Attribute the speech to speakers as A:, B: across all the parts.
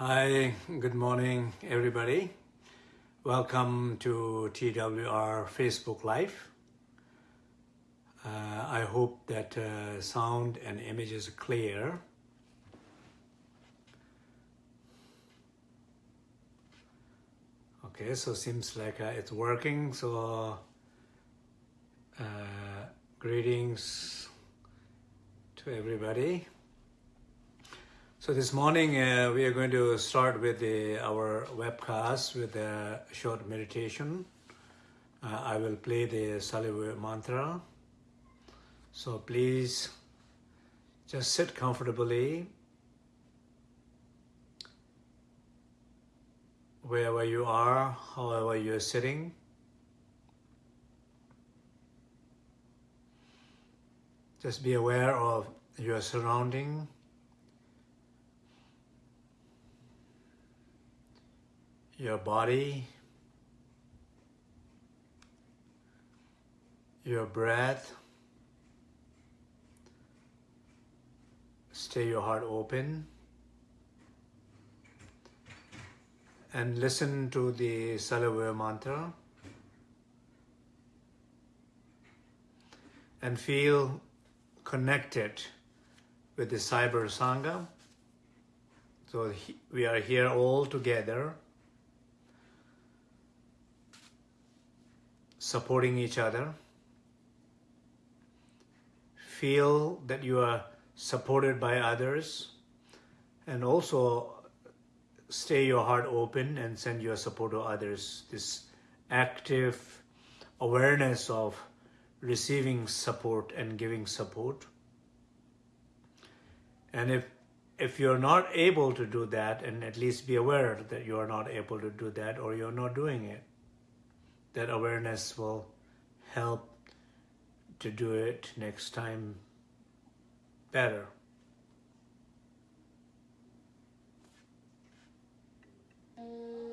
A: Hi, good morning, everybody. Welcome to TWR Facebook Live. Uh, I hope that uh, sound and image is clear. Okay, so seems like uh, it's working. So uh, greetings to everybody. So this morning uh, we are going to start with the, our webcast with a short meditation. Uh, I will play the Salivur mantra. So please just sit comfortably wherever you are, however you're sitting. Just be aware of your surrounding. Your body, your breath. Stay your heart open and listen to the Salivur mantra and feel connected with the Cyber Sangha. So we are here all together supporting each other. Feel that you are supported by others and also stay your heart open and send your support to others. This active awareness of receiving support and giving support. And if if you're not able to do that, and at least be aware that you are not able to do that or you're not doing it, that awareness will help to do it next time better. Mm.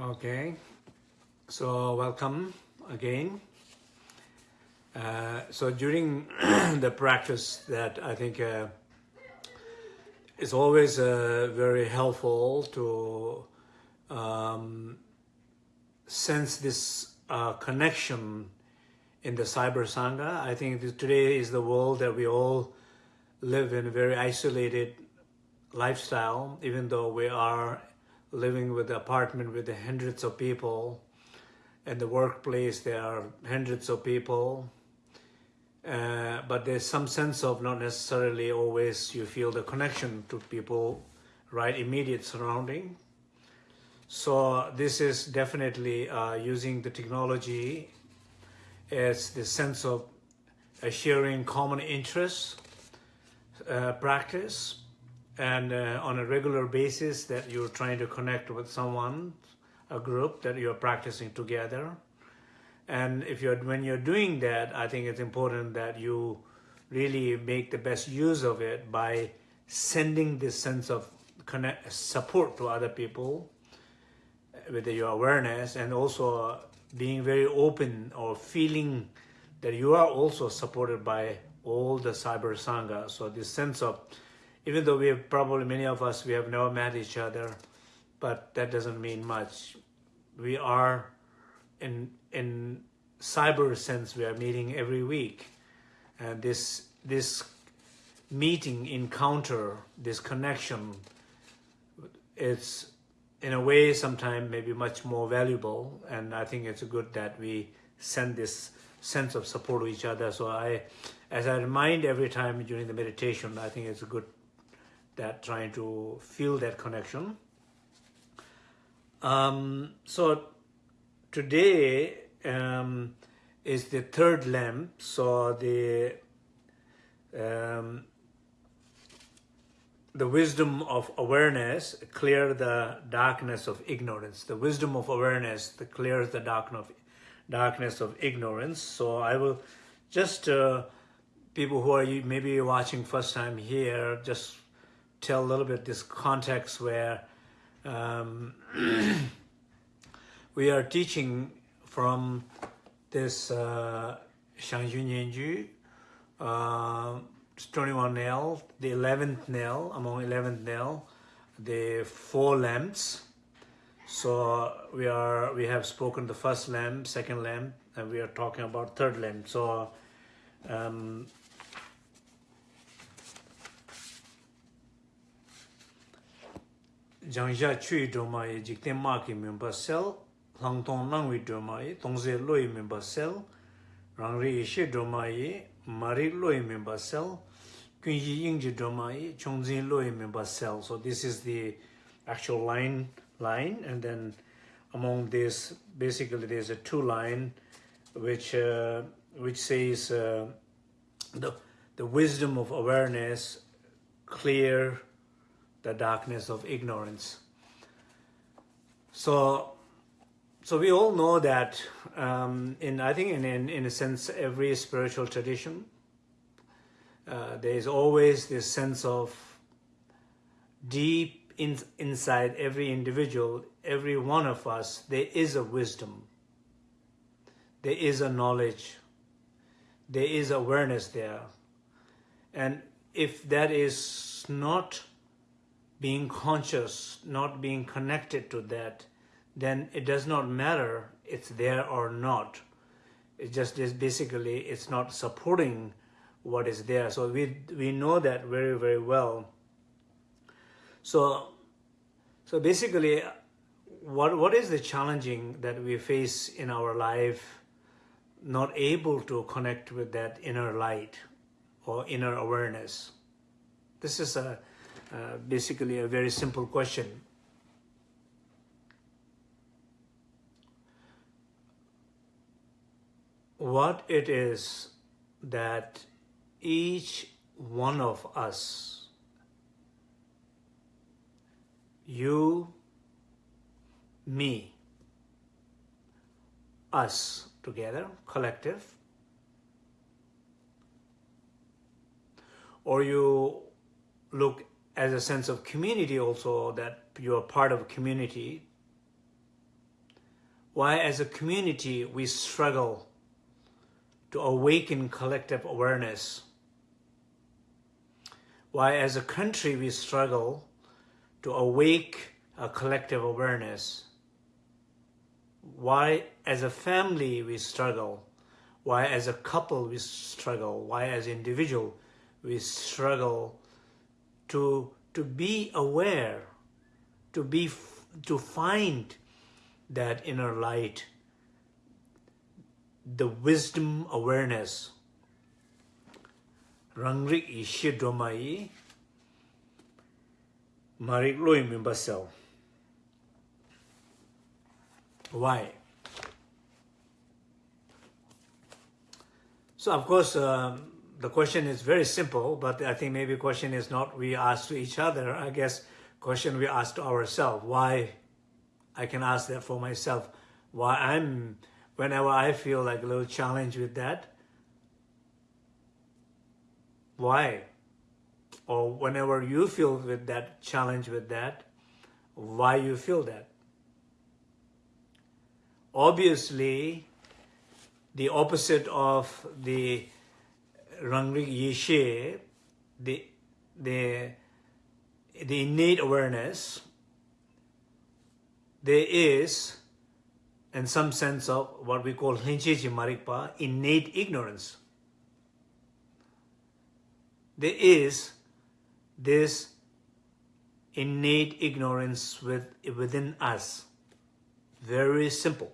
A: Okay, so welcome again. Uh, so during the practice that I think uh, it's always uh, very helpful to um, sense this uh, connection in the cyber sangha. I think today is the world that we all live in a very isolated lifestyle, even though we are living with the apartment with the hundreds of people. In the workplace, there are hundreds of people. Uh, but there's some sense of not necessarily always you feel the connection to people, right, immediate surrounding. So this is definitely uh, using the technology as the sense of sharing common interests, uh, practice, and uh, on a regular basis that you're trying to connect with someone, a group that you're practicing together. And if you're when you're doing that, I think it's important that you really make the best use of it by sending this sense of connect, support to other people with your awareness and also being very open or feeling that you are also supported by all the cyber sangha. So this sense of even though we have probably many of us we have never met each other but that doesn't mean much. We are in in cyber sense we are meeting every week. And this this meeting encounter this connection it's in a way sometimes maybe much more valuable. And i think it's good that we send this sense of support to each other. So i as i remind every time during the meditation i think it's a good that trying to feel that connection. Um, so today um, is the third lamp. So the um, the wisdom of awareness clear the darkness of ignorance. The wisdom of awareness that clears the darkness of, darkness of ignorance. So I will just uh, people who are maybe watching first time here, just tell a little bit this context where um, we are teaching from this uh, Zhang Zhung Nyen Gyud, uh, 21 nail, the 11th nail, among 11th nail, the four lamps. So we are we have spoken the first lamp, second lamp, and we are talking about third lamp. So um, 장자 추이 도마에 직대 마키 멤버 셀 랑통 랑위 도마에 동제 로이 멤버 셀 랑리 이시 도마에 마리 로이 멤버 셀 군지 잉지 도마에 총진 로이 멤버 셀 so this is the actual line line and then among this basically there's a two line which uh, which says uh, the the wisdom of awareness clear the darkness of ignorance. So, so we all know that um, in I think in, in, in a sense every spiritual tradition uh, there is always this sense of deep in, inside every individual, every one of us, there is a wisdom, there is a knowledge, there is awareness there. And if that is not being conscious, not being connected to that, then it does not matter it's there or not. It just is basically it's not supporting what is there. So we we know that very very well. So so basically, what what is the challenging that we face in our life? Not able to connect with that inner light or inner awareness. This is a uh, basically a very simple question. What it is that each one of us, you, me, us together, collective, or you look as a sense of community also that you're part of a community. Why as a community we struggle to awaken collective awareness, why as a country we struggle to awake a collective awareness, why as a family we struggle, why as a couple we struggle, why as individual we struggle to to be aware to be to find that inner light the wisdom awareness. Rangri ishi domai marik loi mimbasel why? So of course um, the question is very simple, but I think maybe question is not we ask to each other. I guess question we ask to ourselves. Why? I can ask that for myself. Why I'm, whenever I feel like a little challenge with that, why? Or whenever you feel with that challenge with that, why you feel that? Obviously, the opposite of the Rangrik Yeshe, the, the, the innate awareness, there is, in some sense of what we call Hinchechi Marikpa, innate ignorance. There is this innate ignorance with, within us. Very simple.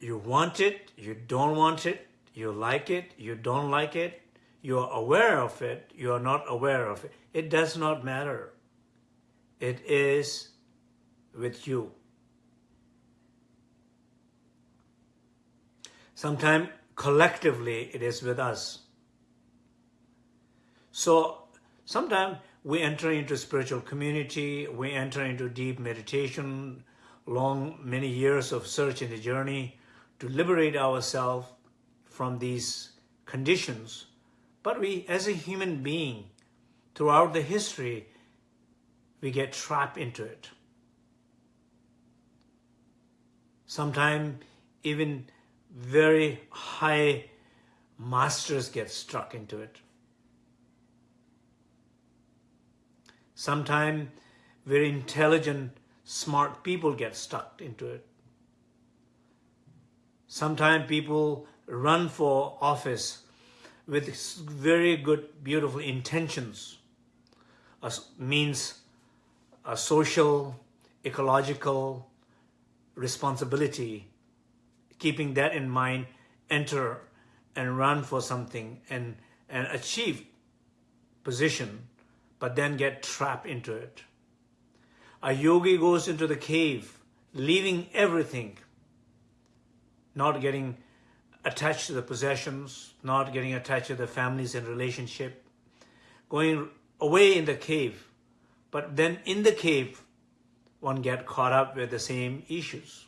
A: You want it, you don't want it, you like it, you don't like it, you are aware of it, you are not aware of it. It does not matter. It is with you. Sometimes collectively it is with us. So sometimes we enter into spiritual community, we enter into deep meditation, long many years of search in the journey to liberate ourselves from these conditions. But we, as a human being, throughout the history, we get trapped into it. Sometimes even very high masters get struck into it. Sometimes very intelligent, smart people get stuck into it. Sometimes people run for office with very good, beautiful intentions, means a social, ecological responsibility, keeping that in mind, enter and run for something and, and achieve position, but then get trapped into it. A yogi goes into the cave, leaving everything, not getting attached to the possessions, not getting attached to the families and relationship, going away in the cave. But then in the cave, one get caught up with the same issues.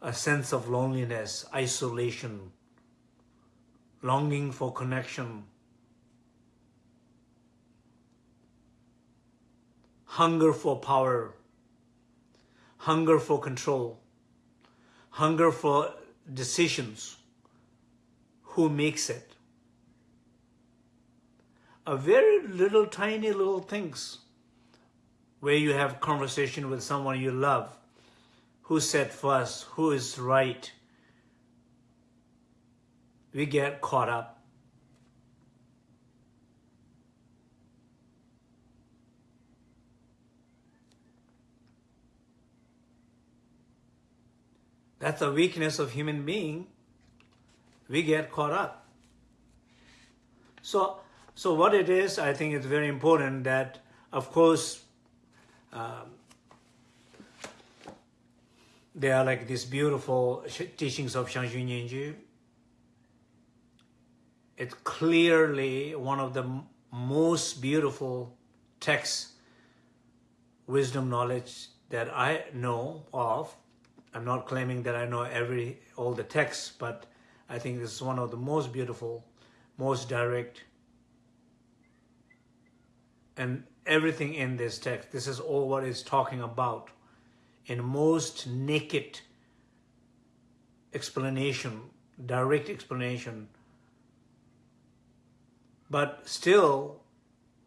A: A sense of loneliness, isolation, longing for connection, hunger for power, hunger for control, hunger for decisions, who makes it. A very little, tiny little things where you have conversation with someone you love, who said first, who is right. We get caught up. That's the weakness of human being. We get caught up. So, so what it is, I think it's very important that, of course, um, there are like these beautiful teachings of Zhang Zhung Nyen Gyud. It's clearly one of the most beautiful texts, wisdom knowledge that I know of I'm not claiming that I know every all the texts, but I think this is one of the most beautiful, most direct, and everything in this text, this is all what it's talking about, in most naked explanation, direct explanation. But still,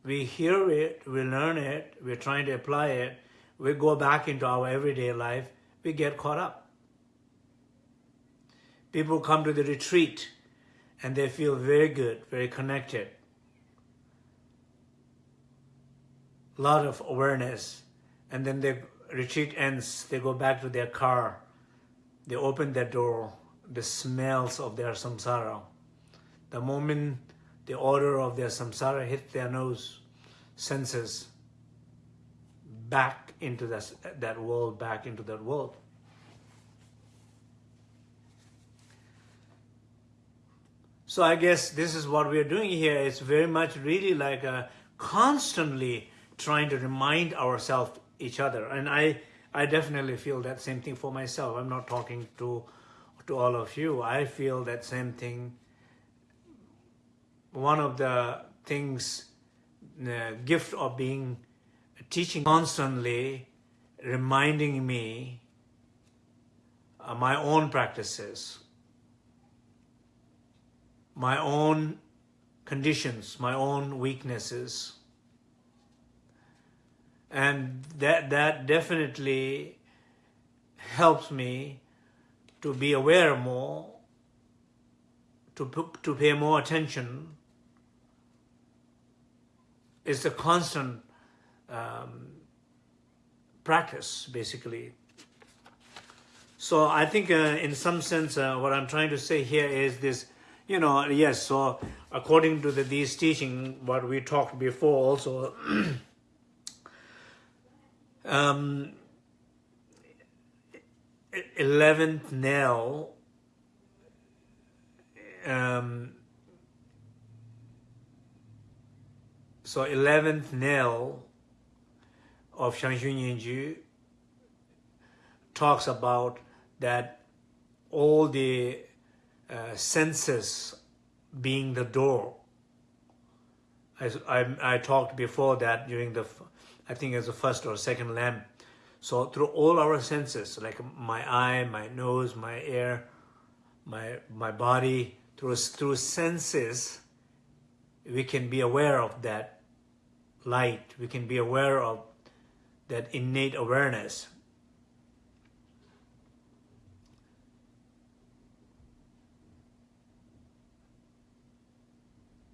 A: we hear it, we learn it, we're trying to apply it, we go back into our everyday life, we get caught up. People come to the retreat and they feel very good, very connected. A lot of awareness. And then the retreat ends, they go back to their car. They open their door, the smells of their samsara. The moment the odor of their samsara hit their nose, senses, back into that, that world, back into that world. So I guess this is what we are doing here. It's very much really like a constantly trying to remind ourselves each other. And I, I definitely feel that same thing for myself. I'm not talking to, to all of you. I feel that same thing. One of the things, the gift of being teaching constantly, reminding me my own practices, my own conditions, my own weaknesses, and that that definitely helps me to be aware more to to pay more attention. Is the constant um, practice basically. So I think uh, in some sense uh, what I'm trying to say here is this you know yes so according to the, these teaching what we talked before also um, 11th nail um, so 11th nail of Zhang Zhung Nyen Gyud talks about that all the uh, senses being the door. I, I, I talked before that during the I think as the first or second lamp. So through all our senses, like my eye, my nose, my ear, my my body, through through senses, we can be aware of that light. We can be aware of that innate awareness.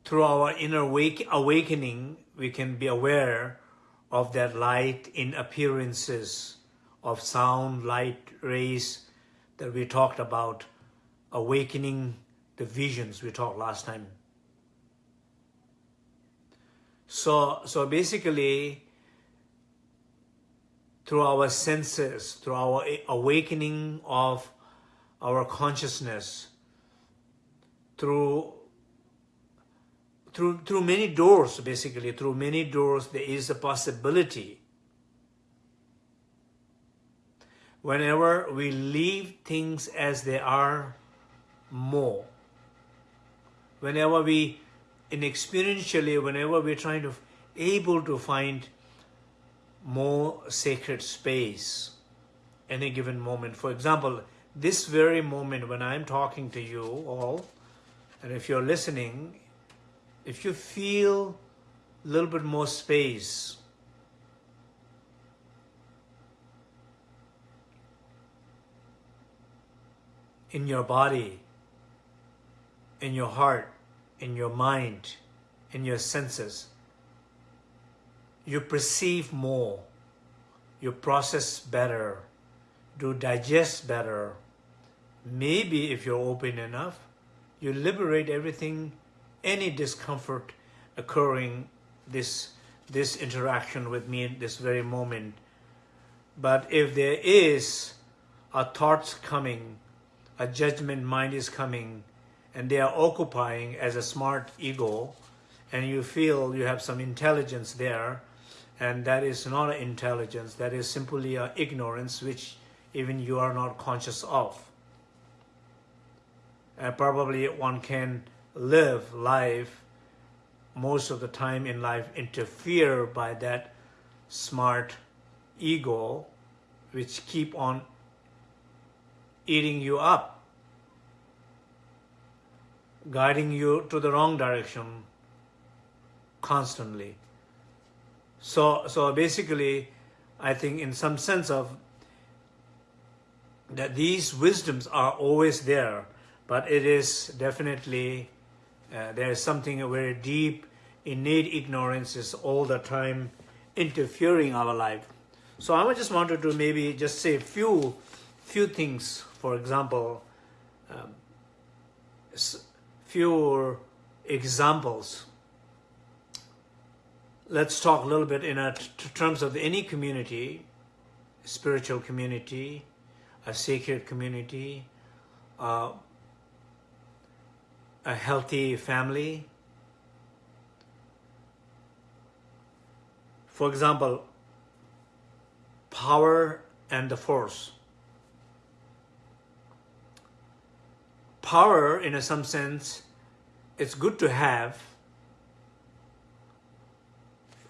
A: Through our inner wake, awakening, we can be aware of that light in appearances of sound, light, rays that we talked about, awakening the visions we talked last time. So, so basically, through our senses, through our awakening of our consciousness, through through, through many doors, basically, through many doors, there is a possibility. Whenever we leave things as they are more, whenever we, in experientially, whenever we're trying to, able to find more sacred space, any given moment. For example, this very moment when I'm talking to you all, and if you're listening, if you feel a little bit more space, in your body, in your heart, in your mind, in your senses, you perceive more, you process better, do digest better. Maybe if you're open enough, you liberate everything any discomfort occurring this this interaction with me in this very moment. But if there is a thoughts coming, a judgment mind is coming, and they are occupying as a smart ego, and you feel you have some intelligence there, and that is not intelligence, that is simply an ignorance which even you are not conscious of. And probably one can live life most of the time in life interfere by that smart ego which keep on eating you up, guiding you to the wrong direction constantly. So, so basically, I think in some sense of that these wisdoms are always there, but it is definitely, uh, there is something very deep, innate ignorance is all the time interfering our life. So I just wanted to maybe just say a few, few things. For example, um, few examples. Let's talk a little bit in a terms of any community, spiritual community, a sacred community, uh, a healthy family. For example, power and the force. Power, in some sense, it's good to have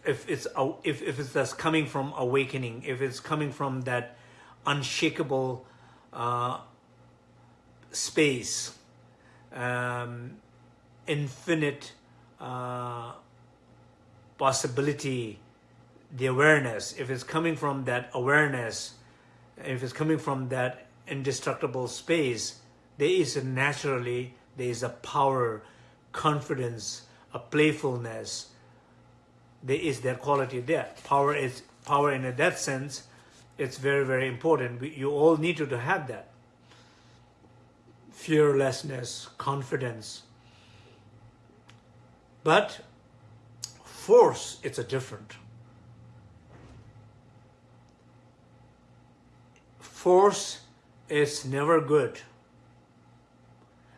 A: if it's if if it's that's coming from awakening, if it's coming from that unshakable uh, space, um, infinite uh, possibility, the awareness, if it's coming from that awareness, if it's coming from that indestructible space, there is naturally, there is a power, confidence, a playfulness, there is that quality there. Power is power in a that sense it's very, very important. You all need to have that. Fearlessness, confidence. But force, it's a different. Force is never good.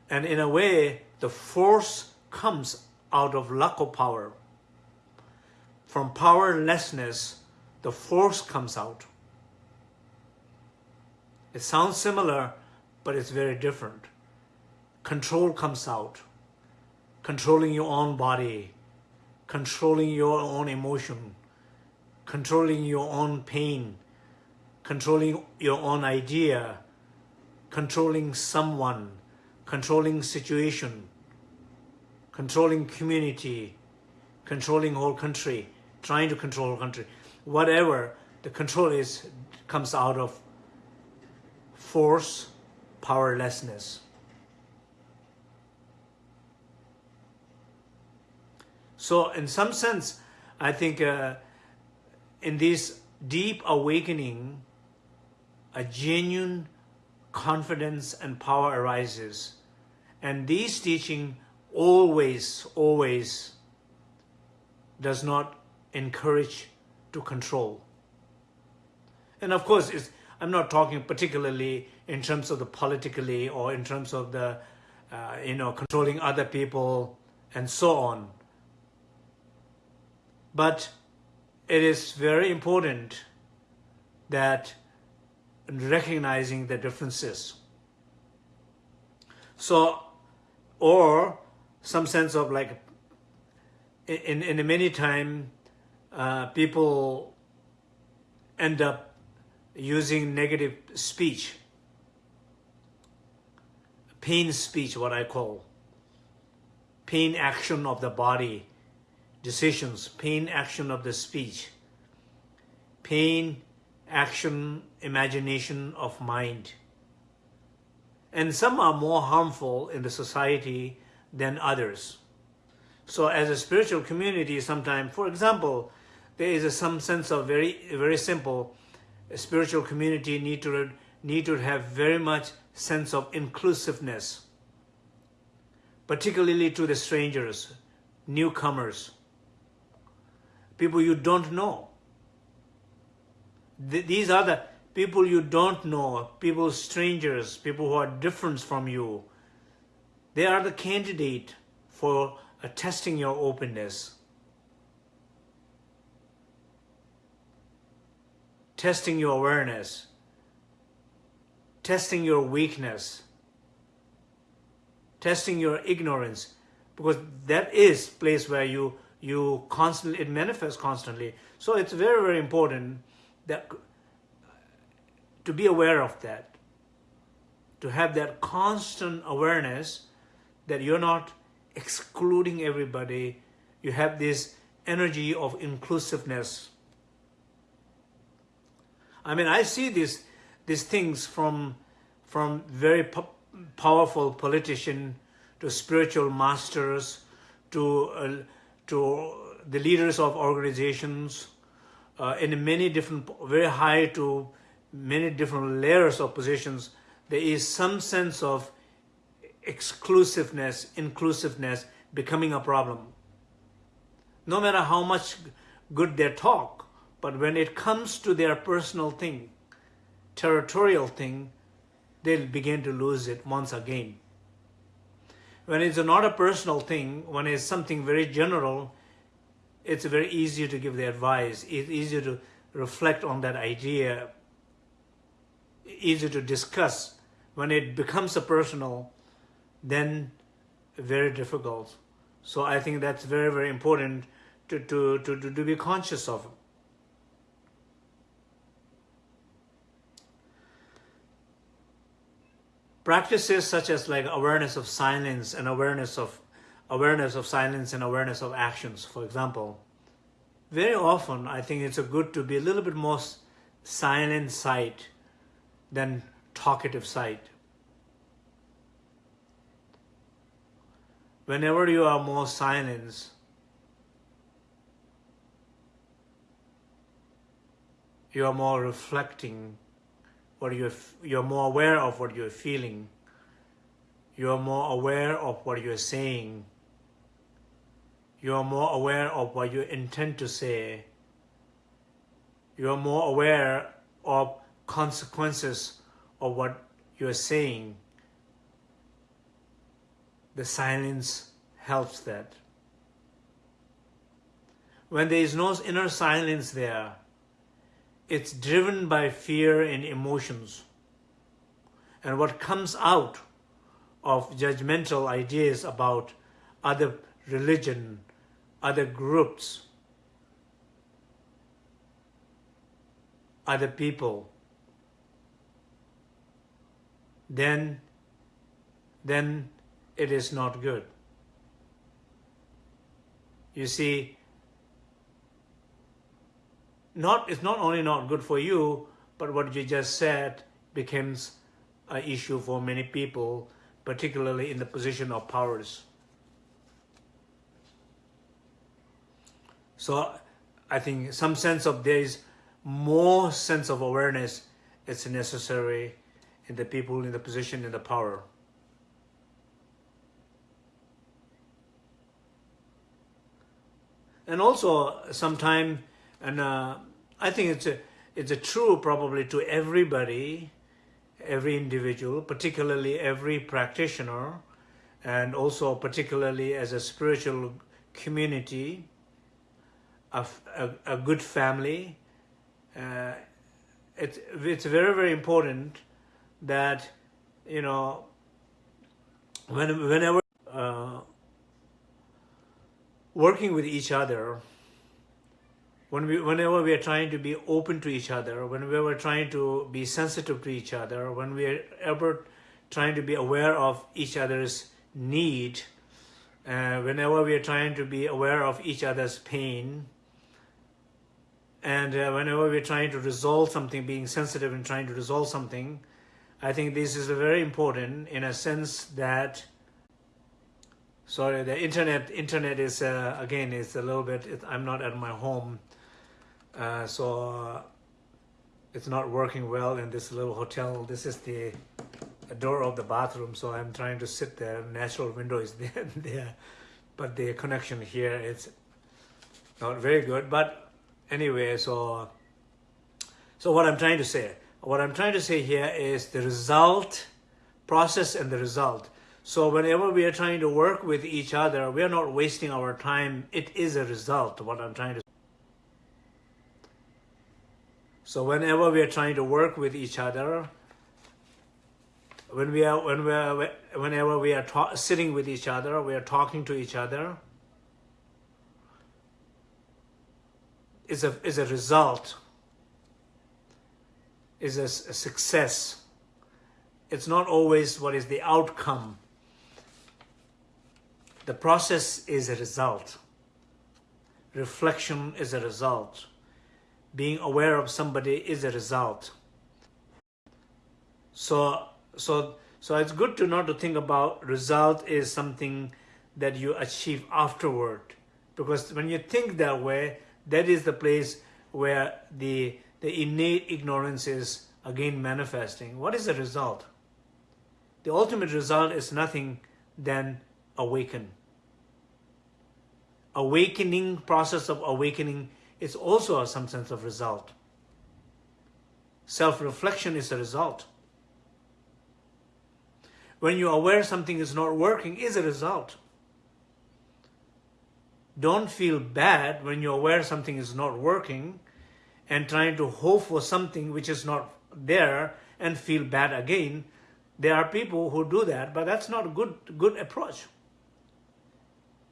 A: And in a way, the force comes out of lack of power. From powerlessness, the force comes out. It sounds similar, but it's very different. Control comes out. Controlling your own body, controlling your own emotion, controlling your own pain, controlling your own idea, controlling someone, controlling situation, controlling community, controlling whole country, trying to control whole country. Whatever the control is comes out of force powerlessness. So in some sense, I think uh, in this deep awakening, a genuine confidence and power arises. And this teaching always, always does not encourage to control. And of course, it's, I'm not talking particularly in terms of the politically or in terms of the, uh, you know, controlling other people and so on. But it is very important that recognizing the differences. So, or some sense of like, in, in many time, uh, people end up using negative speech, pain speech, what I call, pain action of the body, decisions, pain action of the speech, pain action, imagination of mind. And some are more harmful in the society than others. So as a spiritual community, sometimes, for example, there is a, some sense of very, very simple, spiritual community need to need to have very much sense of inclusiveness, particularly to the strangers, newcomers, people you don't know. Th these are the people you don't know, people strangers, people who are different from you. They are the candidate for testing your openness. Testing your awareness, testing your weakness, testing your ignorance, because that is place where you you constantly it manifests constantly. So it's very very important that to be aware of that, to have that constant awareness that you're not excluding everybody. You have this energy of inclusiveness. I mean, I see these these things from from very po powerful politician to spiritual masters to uh, to the leaders of organizations uh, in many different, very high to many different layers of positions. There is some sense of exclusiveness, inclusiveness becoming a problem. No matter how much good they talk, but when it comes to their personal thing, territorial thing, they'll begin to lose it once again. When it's not a personal thing, when it's something very general, it's very easy to give the advice. It's easier to reflect on that idea, easier to discuss. When it becomes a personal, then very difficult. So I think that's very, very important to, to, to, to, be conscious of. Practices such as like awareness of silence and awareness of awareness of silence and awareness of actions, for example. Very often, I think it's a good to be a little bit more silent side than talkative side. Whenever you are more silent, you are more reflecting what you're, you're more aware of what you're feeling. You're more aware of what you're saying. You're more aware of what you intend to say. You're more aware of consequences of what you're saying the silence helps that. When there is no inner silence there, it's driven by fear and emotions. And what comes out of judgmental ideas about other religion, other groups, other people, then, then it is not good. You see, not it's not only not good for you, but what you just said becomes an issue for many people, particularly in the position of powers. So I think some sense of there is more sense of awareness is necessary in the people in the position in the power. and also sometime and uh, I think it's a it's a true probably to everybody every individual particularly every practitioner and also particularly as a spiritual community a, a, a good family uh, it's it's very very important that you know when whenever uh, working with each other, when we, whenever we are trying to be open to each other, when we are trying to be sensitive to each other, when we are ever trying to be aware of each other's need, uh, whenever we are trying to be aware of each other's pain, and uh, whenever we're trying to resolve something, being sensitive and trying to resolve something, I think this is very important in a sense that sorry the internet internet is uh, again is a little bit it, i'm not at my home uh, so it's not working well in this little hotel. This is the door of the bathroom so i'm trying to sit there. Natural window is there, there. But the connection here is not very good. But anyway so so what i'm trying to say what i'm trying to say here is the result process and the result. So whenever we are trying to work with each other, we are not wasting our time. It is a result, what I'm trying to So whenever we are trying to work with each other, when we are, when we are, whenever we are sitting with each other, we are talking to each other, is a, is a result, is a, a success. It's not always what is the outcome. The process is a result. Reflection is a result. Being aware of somebody is a result. So, so, so it's good to not to think about result is something that you achieve afterward. Because when you think that way, that is the place where the, the innate ignorance is again manifesting. What is the result? The ultimate result is nothing than awaken. Awakening, process of awakening is also some sense of result. Self-reflection is a result. When you're aware something is not working is a result. Don't feel bad when you're aware something is not working and trying to hope for something which is not there and feel bad again. There are people who do that, but that's not a good, good approach.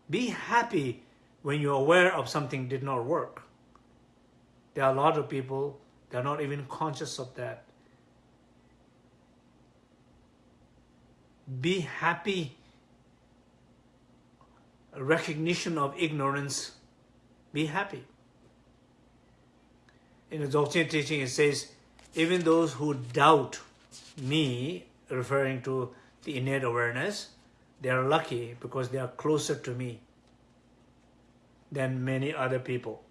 A: Be happy when you're aware of something did not work. There are a lot of people, they're not even conscious of that. Be happy recognition of ignorance, be happy. In the Dzogchen teaching, it says, even those who doubt me, referring to the innate awareness, they are lucky because they are closer to me than many other people.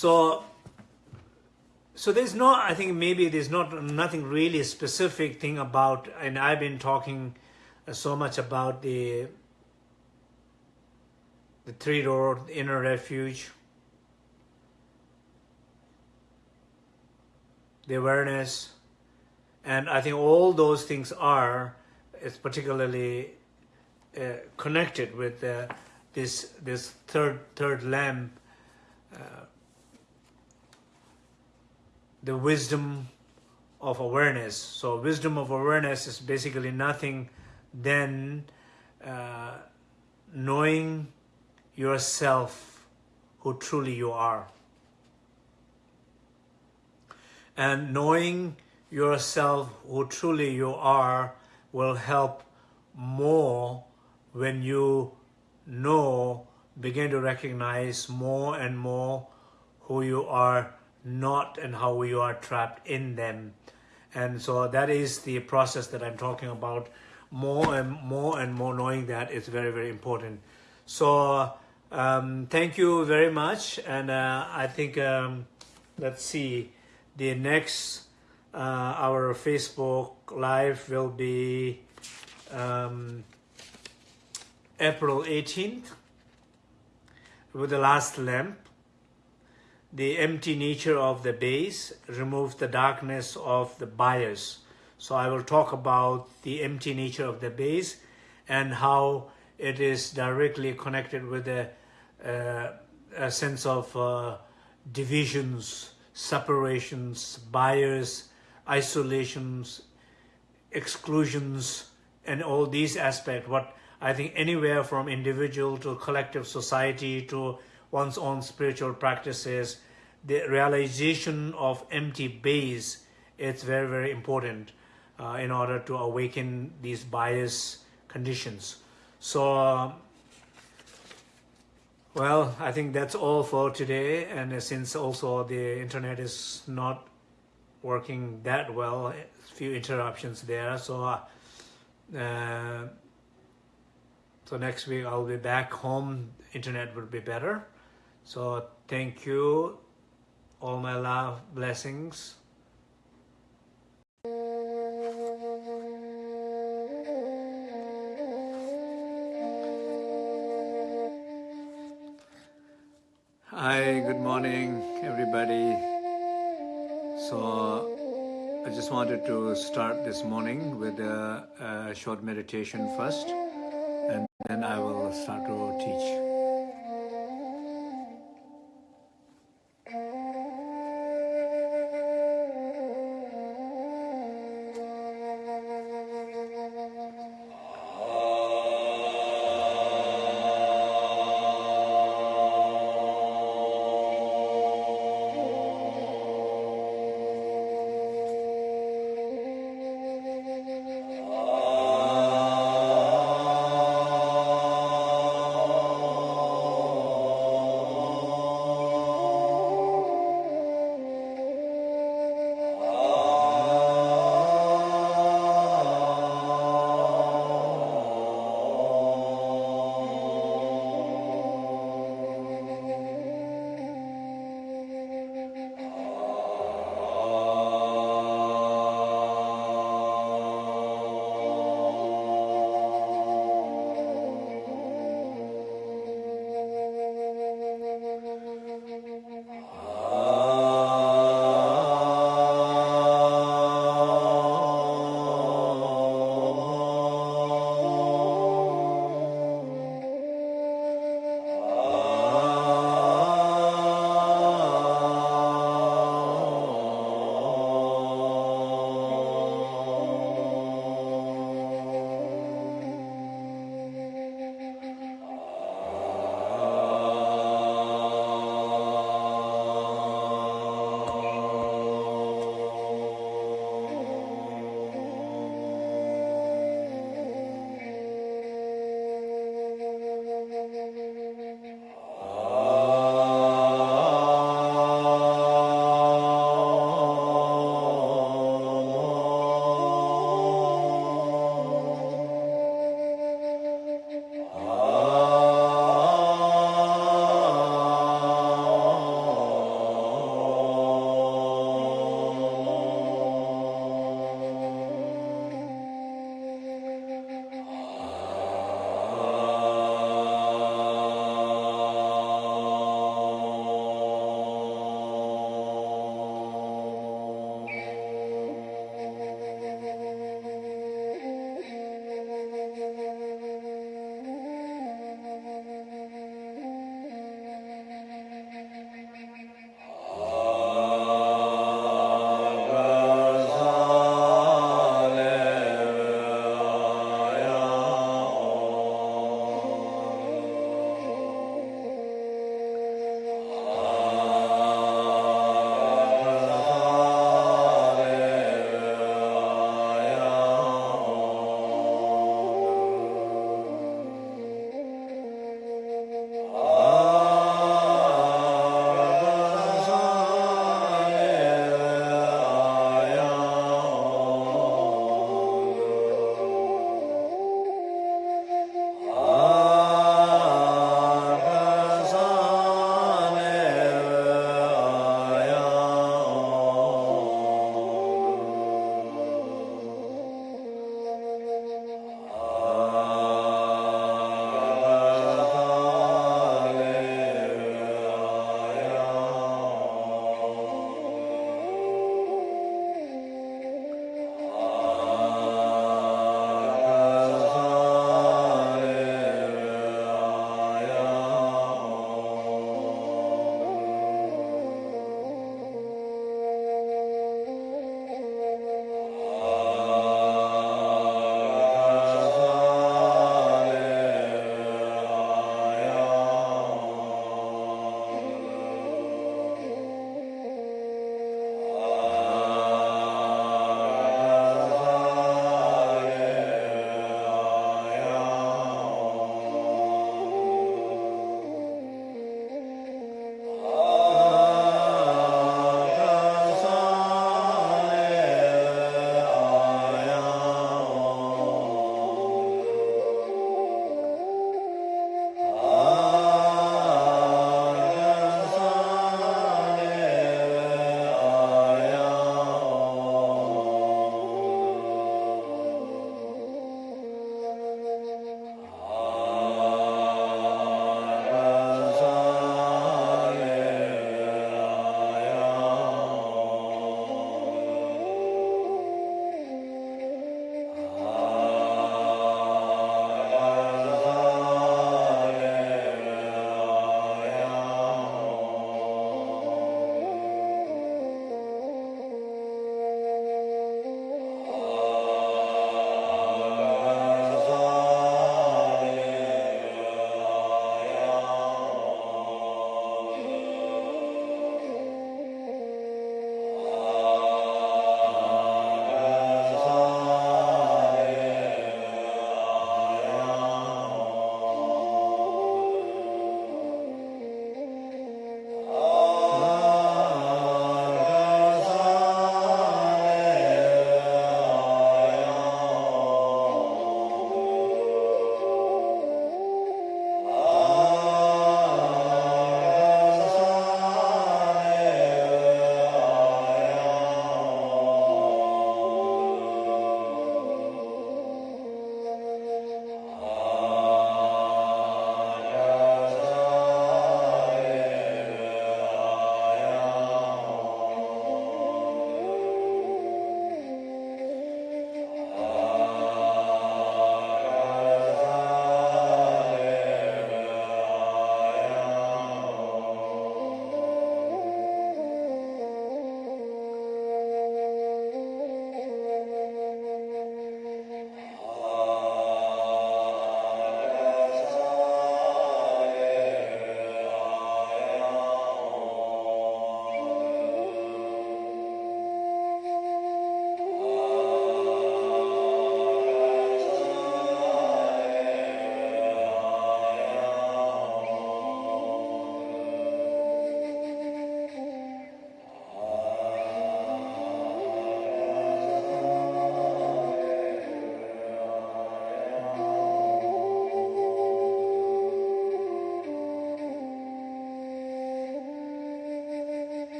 A: So so there's no, I think maybe there's not nothing really specific thing about, and I've been talking uh, so much about the the three door inner refuge, the awareness, and I think all those things are, is particularly uh, connected with uh, this this third third lamp. Uh, the wisdom of awareness. So wisdom of awareness is basically nothing than uh, knowing yourself who truly you are. And knowing yourself who truly you are will help more when you know, begin to recognize more and more who you are not and how we are trapped in them. And so that is the process that I'm talking about. More and more and more knowing that is very, very important. So um, thank you very much. And uh, I think, um, let's see, the next, uh, our Facebook Live will be um, April 18th with the last lamp the empty nature of the base removes the darkness of the bias. So I will talk about the empty nature of the base and how it is directly connected with a, uh, a sense of uh, divisions, separations, bias, isolations, exclusions, and all these aspects. What I think anywhere from individual to collective society to one's own spiritual practices, the realization of empty base is very, very important uh, in order to awaken these bias conditions. So, uh, well, I think that's all for today. And since also the internet is not working that well, a few interruptions there. So, uh, uh so next week I'll be back home. Internet will be better. So thank you. All my love, blessings. Hi, good morning, everybody. So I just wanted to start this morning with a, a short meditation first, and then I will start to teach.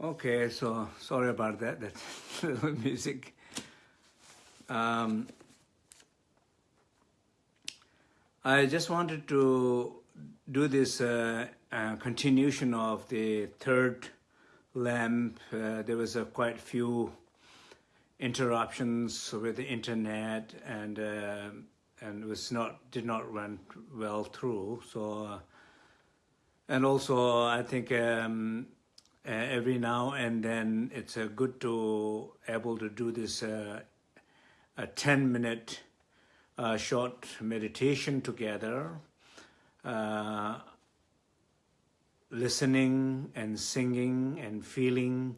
A: Okay, so sorry about that, that little music. Um, I just wanted to do this uh, uh, continuation of the third lamp. Uh, there was a quite few interruptions with the internet and uh, and it was not did not run well through. So uh, and also I think um, uh, every now and then it's uh, good to able to do this uh, a 10 minute uh, short meditation together uh, listening and singing and feeling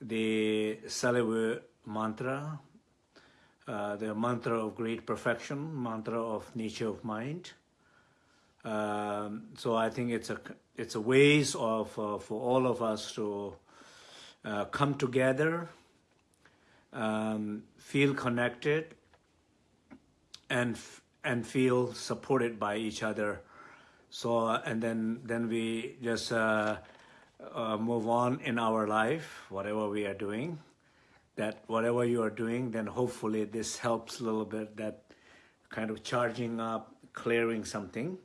A: the Salivur mantra uh, the mantra of great perfection mantra of nature of mind. Um, so I think it's a it's a ways of uh, for all of us to uh, come together, um, feel connected, and and feel supported by each other. So and then then we just uh, uh, move on in our life, whatever we are doing. That whatever you are doing, then hopefully this helps a little bit. That kind of charging up, clearing something.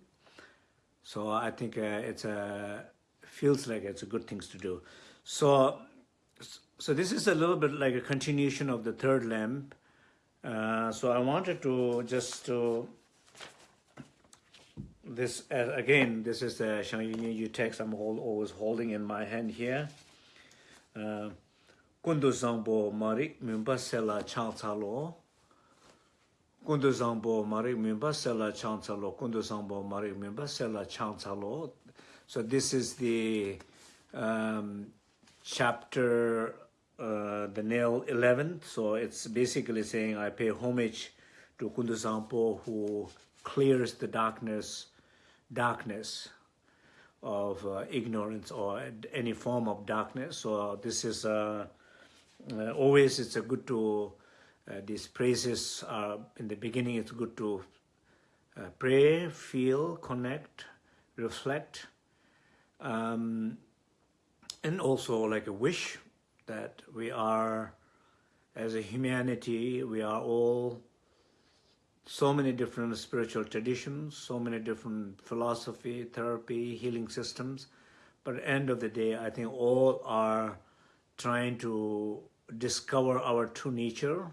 A: So I think uh, it's a feels like it's a good things to do. So so this is a little bit like a continuation of the third lamp. Uh, so I wanted to just to this uh, again this is the Shangyin Yu text I'm all, always holding in my hand here. Uh, kundu zangbo marik mimba sela chang chalo kundu zangbo marik mimba sela changchalo, kundu zangbo marik mimba sela. So this is the um, chapter, uh, the nail 11. So it's basically saying I pay homage to kundu who clears the darkness, darkness of uh, ignorance or any form of darkness. So this is uh, uh always it's a good to uh, these praises are in the beginning it's good to uh, pray feel connect reflect um, and also like a wish that we are as a humanity we are all so many different spiritual traditions so many different philosophy therapy healing systems. But at the end of the day i think all are trying to discover our true nature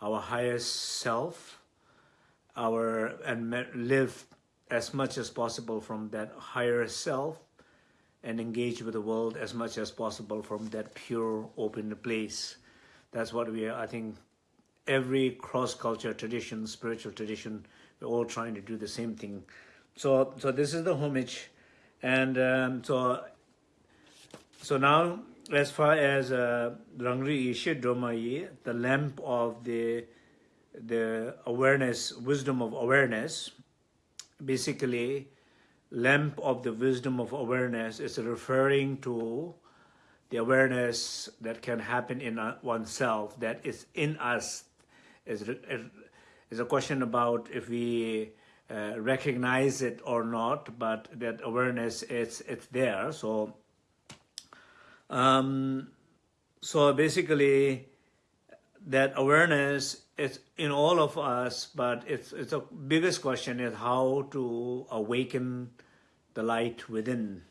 A: our highest self, our and live as much as possible from that higher self and engage with the world as much as possible from that pure open place. That's what we are, I think, every cross-culture tradition, spiritual tradition, we're all trying to do the same thing. So, so this is the homage. And um, so, so now as far as uh, Rangri Ishe Domayi, the lamp of the the awareness, wisdom of awareness, basically lamp of the wisdom of awareness is referring to the awareness that can happen in uh, oneself, that is in us. Is is a question about if we uh, recognize it or not, but that awareness is it's there. So um, so basically, that awareness is in all of us, but it's it's biggest question is how to awaken the light within.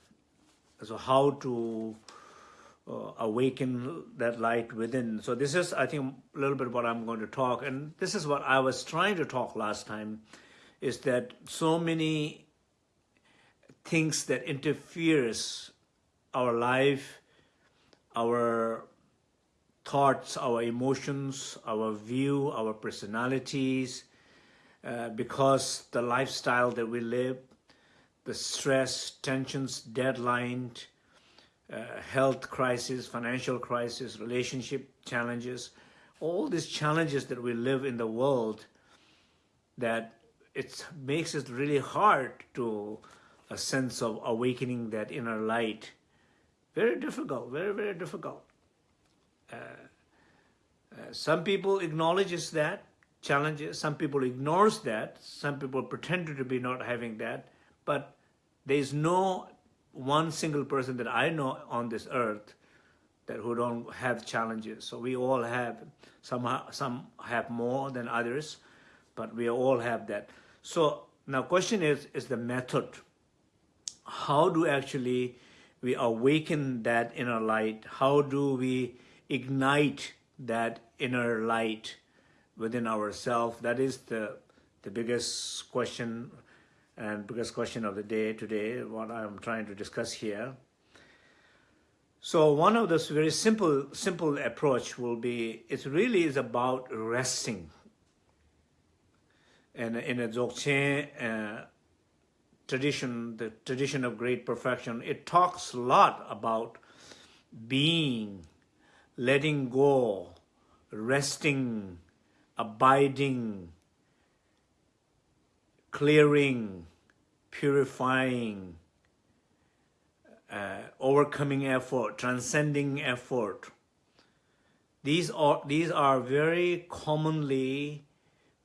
A: So how to uh, awaken that light within. So this is, I think, a little bit what I'm going to talk, and this is what I was trying to talk last time, is that so many things that interferes our life our thoughts, our emotions, our view, our personalities, uh, because the lifestyle that we live, the stress, tensions, deadline, uh, health crisis, financial crisis, relationship challenges, all these challenges that we live in the world that it makes it really hard to a sense of awakening that inner light very difficult, very, very difficult. Uh, uh, some people acknowledges that, challenges, some people ignores that, some people pretend to be not having that, but there is no one single person that I know on this earth that who don't have challenges. So we all have, some, some have more than others, but we all have that. So now question is, is the method. How do actually we awaken that inner light? How do we ignite that inner light within ourselves? That is the, the biggest question and biggest question of the day today, what I'm trying to discuss here. So one of those very simple, simple approach will be, it really is about resting. And in a Dzogchen uh, tradition, the tradition of great perfection, it talks a lot about being, letting go, resting, abiding, clearing, purifying, uh, overcoming effort, transcending effort. These are, these are very commonly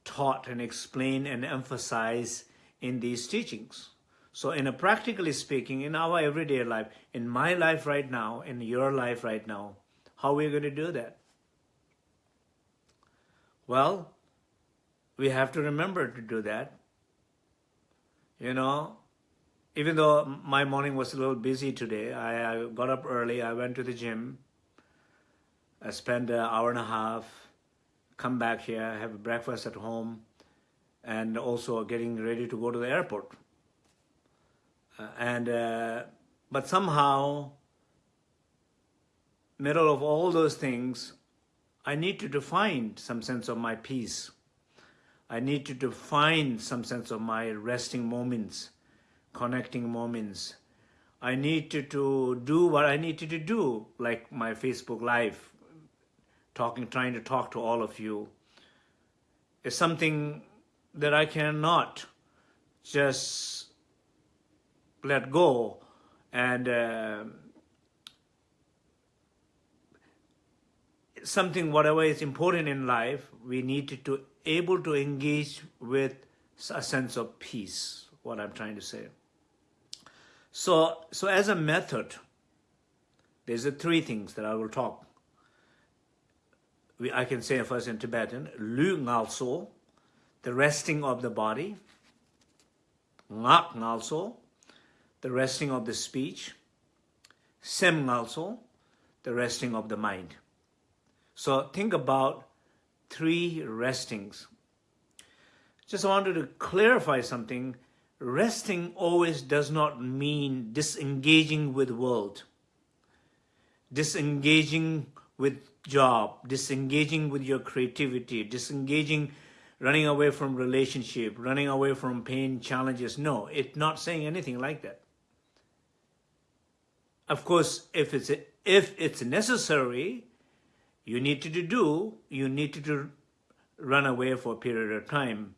A: taught and explained and emphasized in these teachings. So in a practically speaking, in our everyday life, in my life right now, in your life right now, how are we going to do that? Well, we have to remember to do that. You know, even though my morning was a little busy today, I, I got up early, I went to the gym, I spent an hour and a half, come back here, have breakfast at home, and also getting ready to go to the airport. Uh, and uh, But somehow, middle of all those things, I need to define some sense of my peace. I need to define some sense of my resting moments connecting moments. I need to, to do what I need to do, like my Facebook Live, talking, trying to talk to all of you. is something that I cannot just let go and uh, something, whatever is important in life, we need to, able to engage with a sense of peace, what I'm trying to say. So, so as a method, there's a three things that I will talk. We, I can say first in Tibetan, Lu Ngalso, the resting of the body, Ngak Ngalso, the resting of the speech, Sem Ngalso, the resting of the mind. So think about three restings. Just wanted to clarify something resting always does not mean disengaging with world, disengaging with job, disengaging with your creativity, disengaging, running away from relationship, running away from pain, challenges. No, it's not saying anything like that. Of course, if it's, if it's necessary, you need to do, you need to run away for a period of time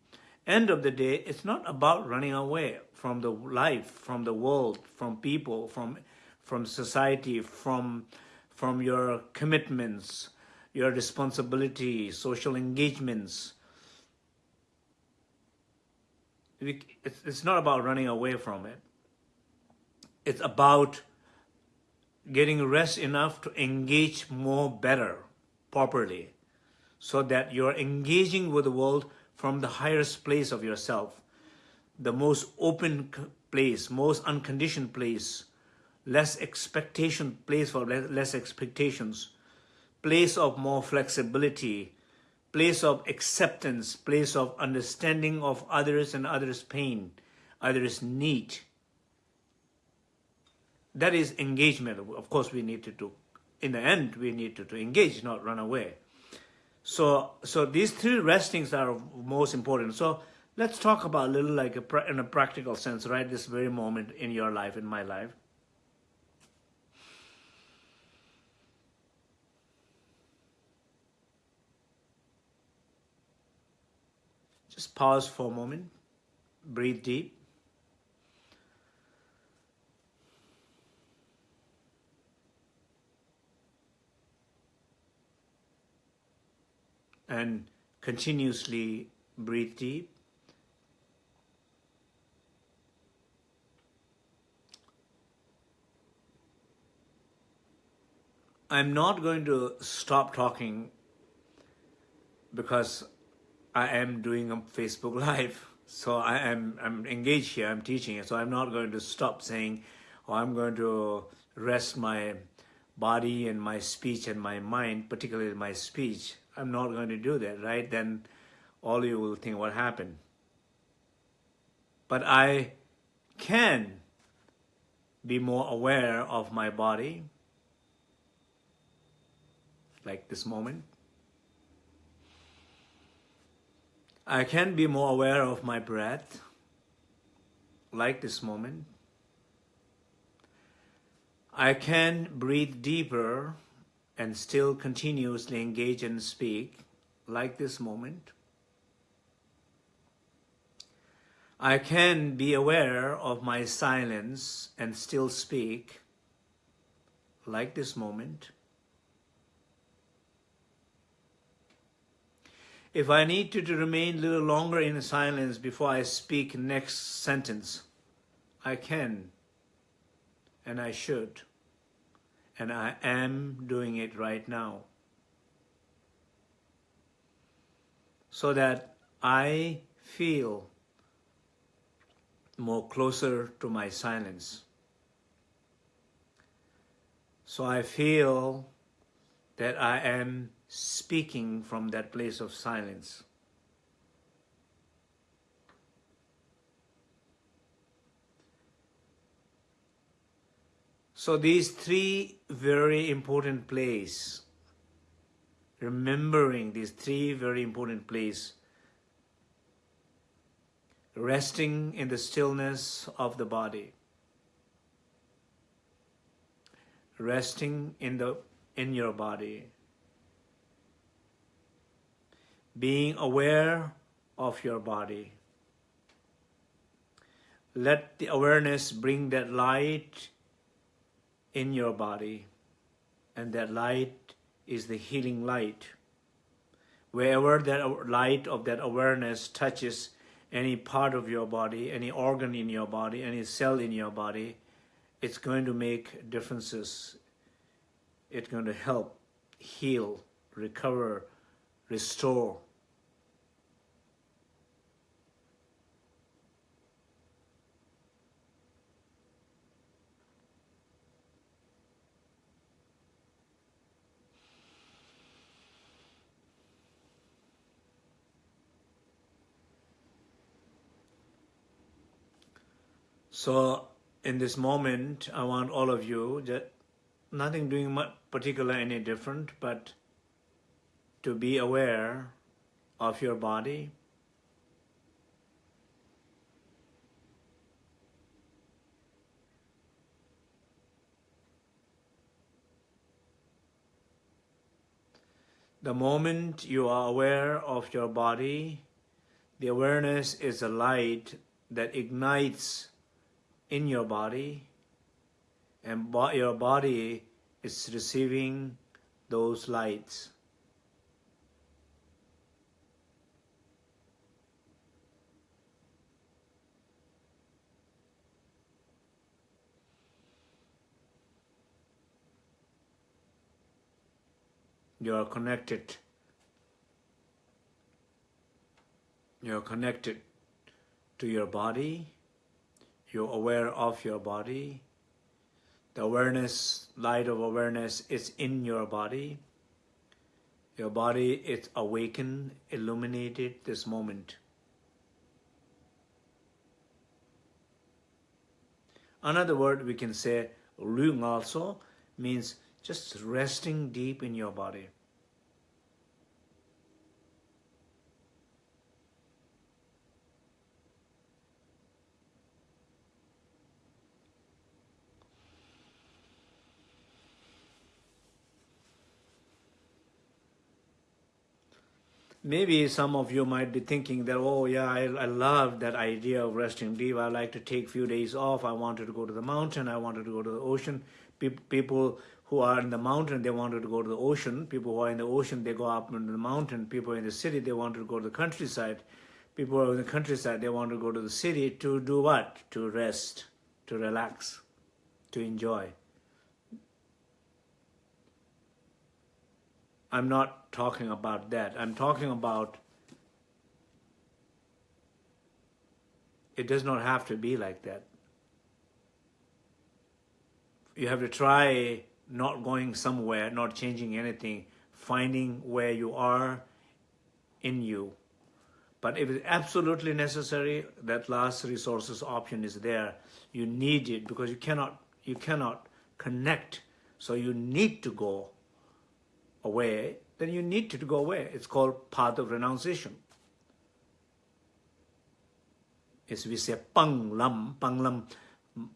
A: end of the day, it's not about running away from the life, from the world, from people, from, from society, from, from your commitments, your responsibility, social engagements. It's not about running away from it. It's about getting rest enough to engage more better, properly, so that you're engaging with the world from the highest place of yourself, the most open place, most unconditioned place, less expectation, place for less expectations, place of more flexibility, place of acceptance, place of understanding of others and others' pain, others' need. That is engagement. Of course, we need to do. In the end, we need to, to engage, not run away. So, so these three restings are most important. So let's talk about a little like a, in a practical sense, right? This very moment in your life, in my life. Just pause for a moment, breathe deep. And continuously breathe deep. I'm not going to stop talking because I am doing a Facebook Live. So I am I'm engaged here, I'm teaching, so I'm not going to stop saying, oh, I'm going to rest my body and my speech and my mind, particularly my speech. I'm not going to do that, right? Then all you will think what happened. But I can be more aware of my body, like this moment. I can be more aware of my breath, like this moment. I can breathe deeper and still continuously engage and speak, like this moment. I can be aware of my silence and still speak, like this moment. If I need to, to remain a little longer in silence before I speak next sentence, I can and I should and I am doing it right now. So that I feel more closer to my silence. So I feel that I am speaking from that place of silence. So these three very important places, remembering these three very important places, resting in the stillness of the body, resting in the in your body, being aware of your body. Let the awareness bring that light in your body, and that light is the healing light. Wherever that light of that awareness touches any part of your body, any organ in your body, any cell in your body, it's going to make differences. It's going to help heal, recover, restore. So in this moment, I want all of you, that nothing doing particular any different, but to be aware of your body, The moment you are aware of your body, the awareness is a light that ignites in your body and your body is receiving those lights. You are connected. You are connected to your body you're aware of your body. The awareness, light of awareness is in your body. Your body is awakened, illuminated this moment. Another word we can say, Lu Ngalso, means just resting deep in your body. Maybe some of you might be thinking that, oh yeah, I, I love that idea of resting deep. I like to take few days off. I wanted to go to the mountain. I wanted to go to the ocean. people who are in the mountain, they wanted to go to the ocean. People who are in the ocean, they go up into the mountain. People in the city, they wanted to go to the countryside. People who are in the countryside, they want to go to the city to do what? To rest, to relax, to enjoy. I'm not talking about that. I'm talking about it does not have to be like that. You have to try not going somewhere, not changing anything, finding where you are in you. But if it's absolutely necessary, that last resources option is there. You need it because you cannot, you cannot connect. So you need to go away, then you need to go away. It's called path of renunciation. As we say, pang lam, pang lam,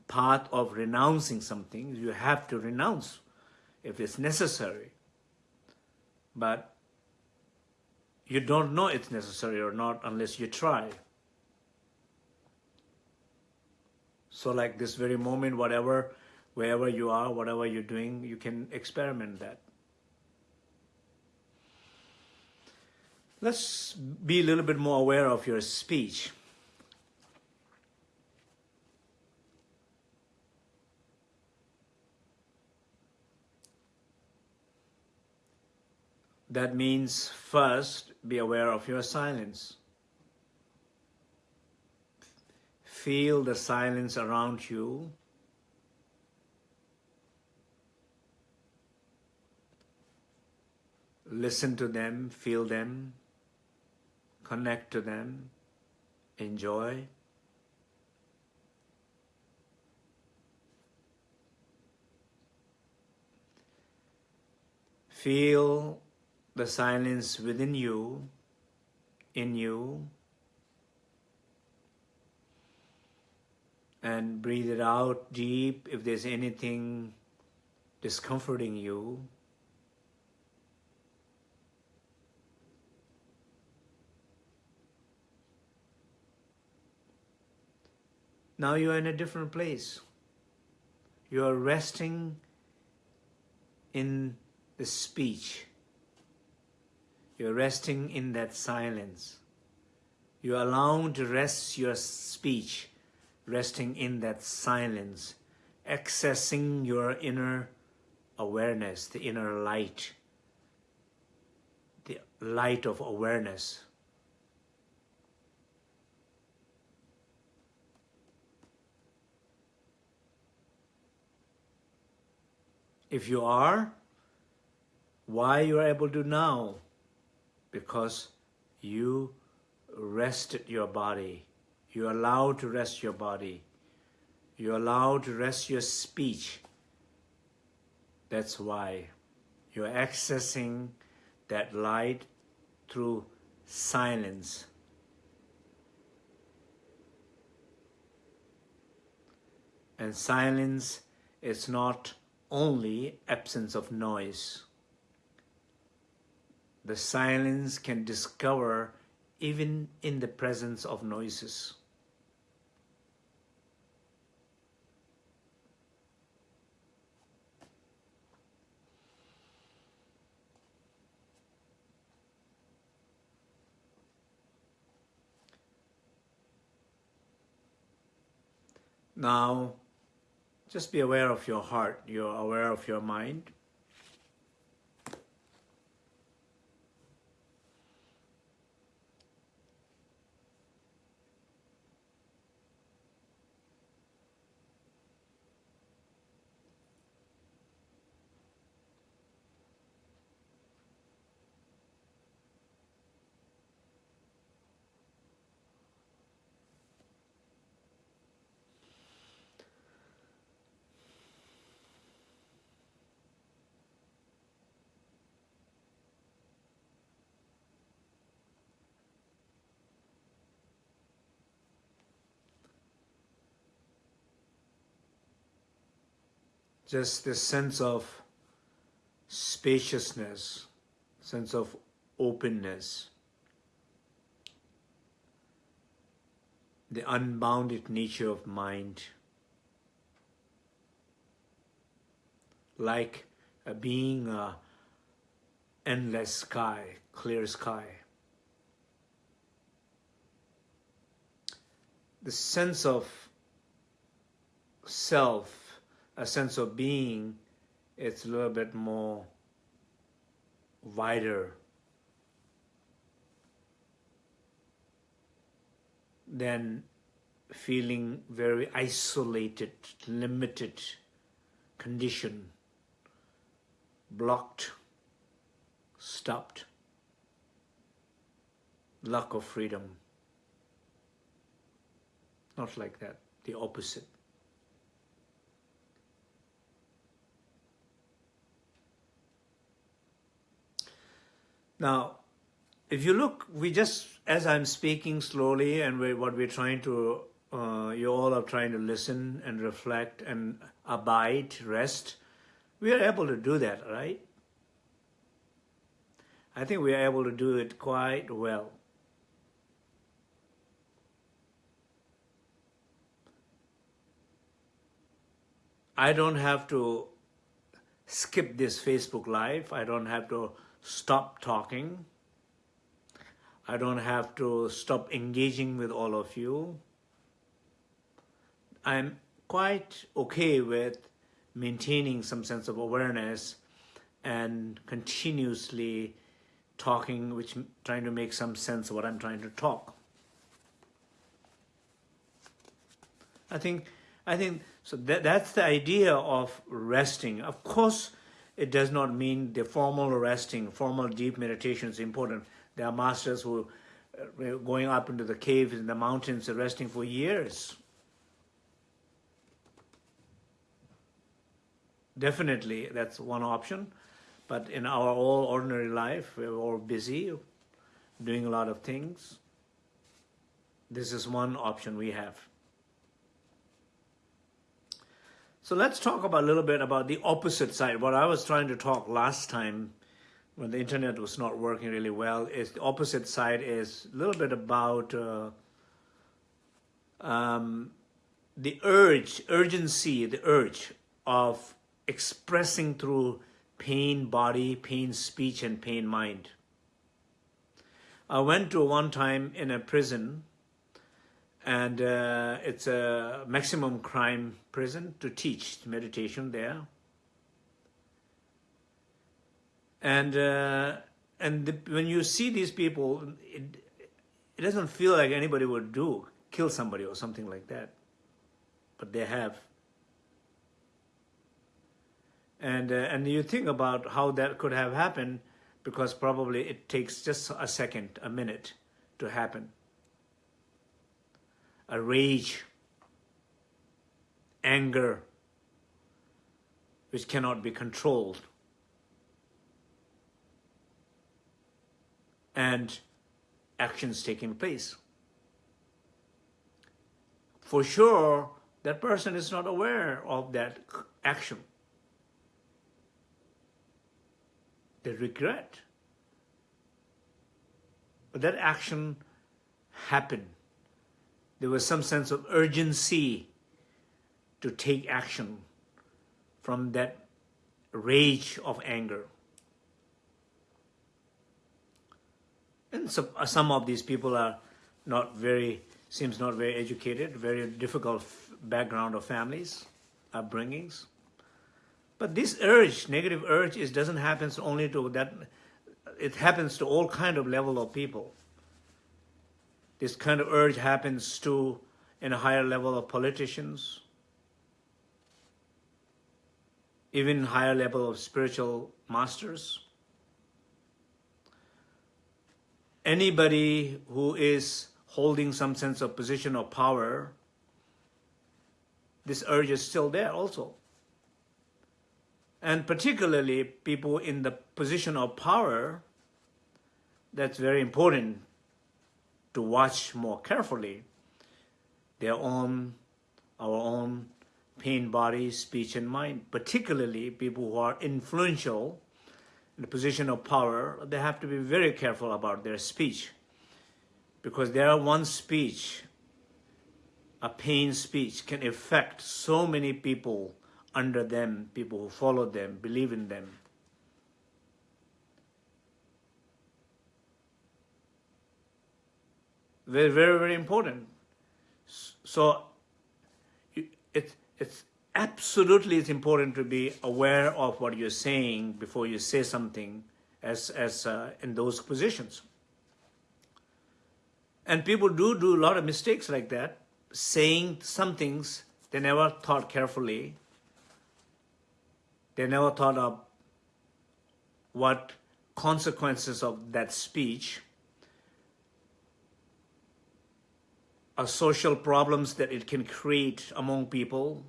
A: path of renouncing something. You have to renounce if it's necessary. But you don't know it's necessary or not unless you try. So like this very moment, whatever, wherever you are, whatever you're doing, you can experiment that. Let's be a little bit more aware of your speech. That means first, be aware of your silence. Feel the silence around you. Listen to them, feel them, connect to them, enjoy. Feel the silence within you, in you, and breathe it out deep if there's anything discomforting you. Now you are in a different place. You are resting in the speech you're resting in that silence. You're allowed to rest your speech, resting in that silence, accessing your inner awareness, the inner light, the light of awareness. If you are, why you are able to now because you rested your body. You allowed to rest your body. You allowed to rest your speech. That's why you're accessing that light through silence. And silence is not only absence of noise the silence can discover even in the presence of noises. Now, just be aware of your heart. You're aware of your mind. Just this sense of spaciousness, sense of openness, the unbounded nature of mind, like a being a endless sky, clear sky. The sense of self a sense of being, it's a little bit more wider than feeling very isolated, limited, conditioned, blocked, stopped, lack of freedom. Not like that, the opposite. Now, if you look, we just, as I'm speaking slowly and we, what we're trying to, uh, you all are trying to listen and reflect and abide, rest, we are able to do that, right? I think we are able to do it quite well. I don't have to skip this Facebook Live. I don't have to stop talking. I don't have to stop engaging with all of you. I'm quite okay with maintaining some sense of awareness and continuously talking, which trying to make some sense of what I'm trying to talk. I think, I think, so that, that's the idea of resting. Of course, it does not mean the formal resting, formal deep meditation is important. There are masters who are uh, going up into the caves in the mountains and resting for years. Definitely, that's one option. But in our all ordinary life, we're all busy, doing a lot of things. This is one option we have. So let's talk about a little bit about the opposite side. What I was trying to talk last time when the internet was not working really well is the opposite side is a little bit about uh, um, the urge, urgency, the urge of expressing through pain body, pain speech, and pain mind. I went to one time in a prison and uh, it's a maximum crime prison to teach meditation there. And uh, and the, when you see these people, it, it doesn't feel like anybody would do, kill somebody or something like that. But they have. And, uh, and you think about how that could have happened because probably it takes just a second, a minute to happen a rage, anger, which cannot be controlled. And actions taking place. For sure, that person is not aware of that action. They regret. But that action happened there was some sense of urgency to take action from that rage of anger. And so, uh, some of these people are not very, seems not very educated, very difficult background of families, upbringings. But this urge, negative urge, is doesn't happen only to that, it happens to all kind of level of people this kind of urge happens to in a higher level of politicians, even higher level of spiritual masters. Anybody who is holding some sense of position of power, this urge is still there also. And particularly people in the position of power, that's very important to watch more carefully their own, our own pain body, speech, and mind, particularly people who are influential in the position of power, they have to be very careful about their speech because their one speech, a pain speech, can affect so many people under them, people who follow them, believe in them. Very, very, very important. So it, it's absolutely it's important to be aware of what you're saying before you say something as, as uh, in those positions. And people do do a lot of mistakes like that, saying some things they never thought carefully. They never thought of what consequences of that speech are social problems that it can create among people.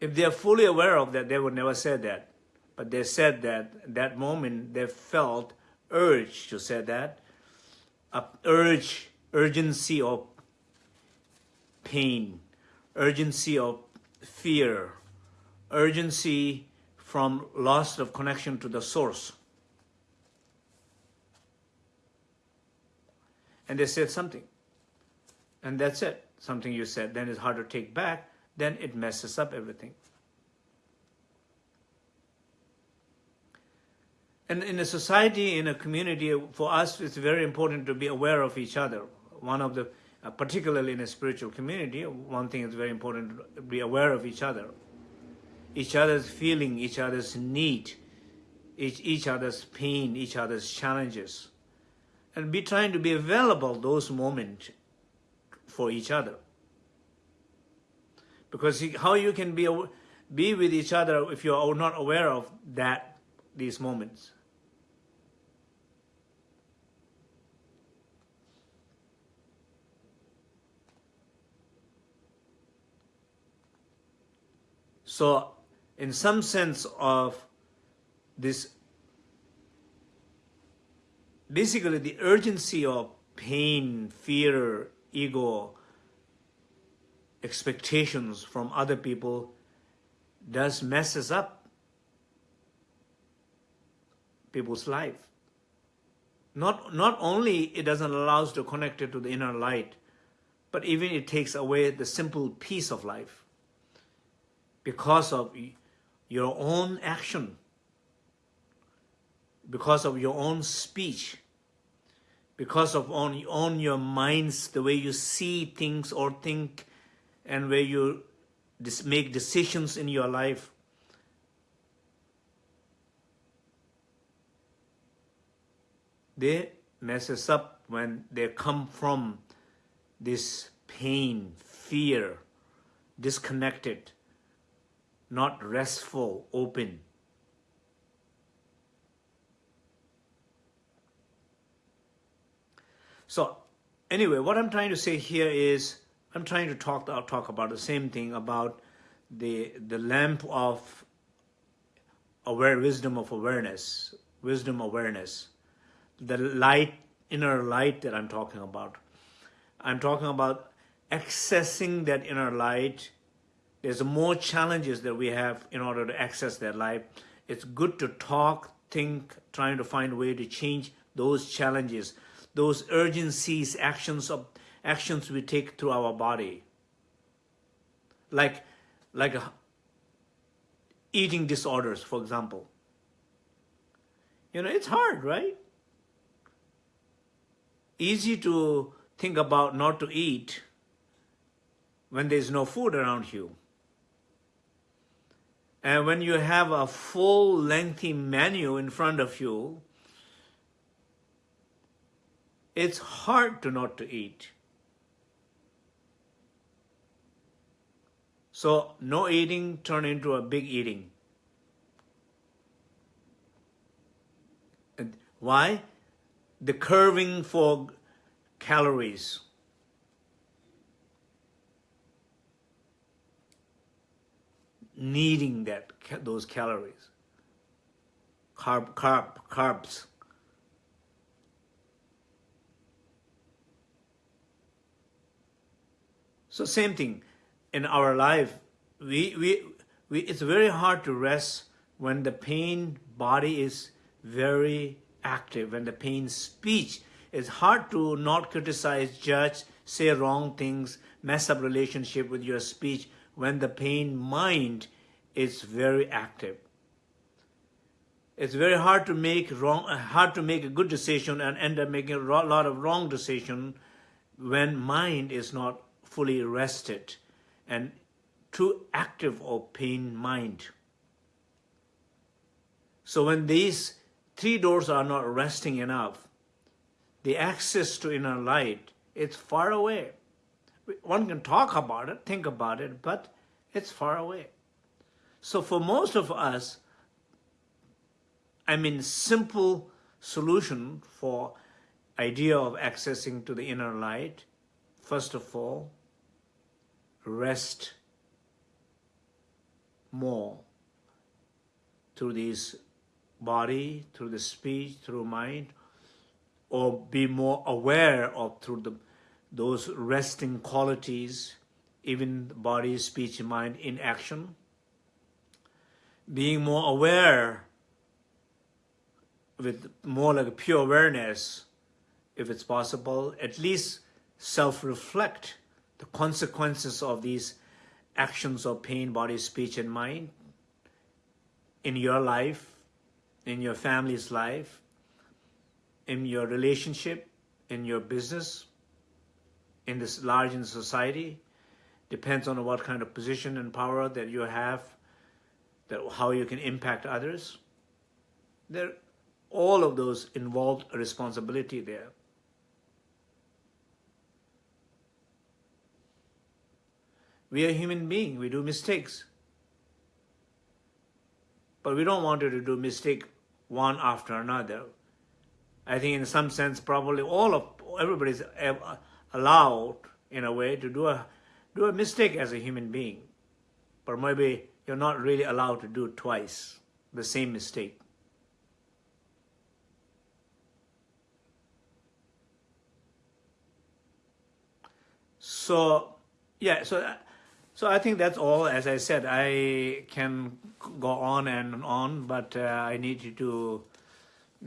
A: If they are fully aware of that, they would never say that. But they said that that moment they felt urge to say that, a urge, urgency of pain, urgency of fear, urgency from loss of connection to the source. And they said something. And that's it. Something you said, then it's hard to take back, then it messes up everything. And in a society, in a community, for us, it's very important to be aware of each other. One of the, uh, particularly in a spiritual community, one thing is very important to be aware of each other. Each other's feeling, each other's need, each, each other's pain, each other's challenges. And be trying to be available those moments for each other. Because how you can be, be with each other if you are not aware of that, these moments. So in some sense of this, basically the urgency of pain, fear, ego, expectations from other people does messes up people's life. Not, not only it doesn't allow us to connect it to the inner light, but even it takes away the simple peace of life because of your own action, because of your own speech, because of on, on your minds, the way you see things or think, and where you make decisions in your life. They mess us up when they come from this pain, fear, disconnected, not restful, open. So anyway, what I'm trying to say here is, I'm trying to talk, I'll talk about the same thing about the, the lamp of aware wisdom of awareness, wisdom awareness, the light, inner light that I'm talking about. I'm talking about accessing that inner light there's more challenges that we have in order to access that light. It's good to talk, think, trying to find a way to change those challenges, those urgencies, actions of actions we take through our body. Like, like uh, eating disorders, for example. You know, it's hard, right? Easy to think about not to eat when there's no food around you. And when you have a full lengthy menu in front of you, it's hard to not to eat. So no eating turn into a big eating. And why? The curving for calories. needing that those calories, carb, carb, carbs. So same thing in our life. We, we, we, it's very hard to rest when the pain body is very active, when the pain speech is hard to not criticize, judge, say wrong things, mess up relationship with your speech when the pain mind is very active. It's very hard to make wrong, hard to make a good decision and end up making a lot of wrong decision when mind is not fully rested and too active or pain mind. So when these three doors are not resting enough, the access to inner light is far away. One can talk about it, think about it, but it's far away. So for most of us, I mean, simple solution for idea of accessing to the inner light, first of all, rest more through this body, through the speech, through mind, or be more aware of through the those resting qualities, even body, speech, mind in action. Being more aware with more like pure awareness, if it's possible, at least self-reflect the consequences of these actions of pain, body, speech, and mind in your life, in your family's life, in your relationship, in your business, in this large in society, depends on what kind of position and power that you have, that how you can impact others. There, all of those involved a responsibility there. We are human beings, we do mistakes. But we don't want you to do mistake one after another. I think in some sense probably all of everybody's eh, allowed in a way to do a do a mistake as a human being. But maybe you're not really allowed to do twice, the same mistake. So, yeah, so so I think that's all. As I said, I can go on and on, but uh, I need you to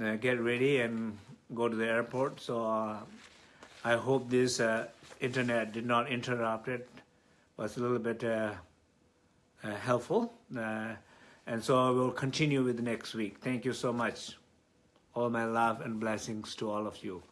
A: uh, get ready and go to the airport. So uh, I hope this uh, internet did not interrupt it. Was a little bit uh, uh, helpful. and so I will continue with next week. Thank you so much. All my love and blessings to all of you.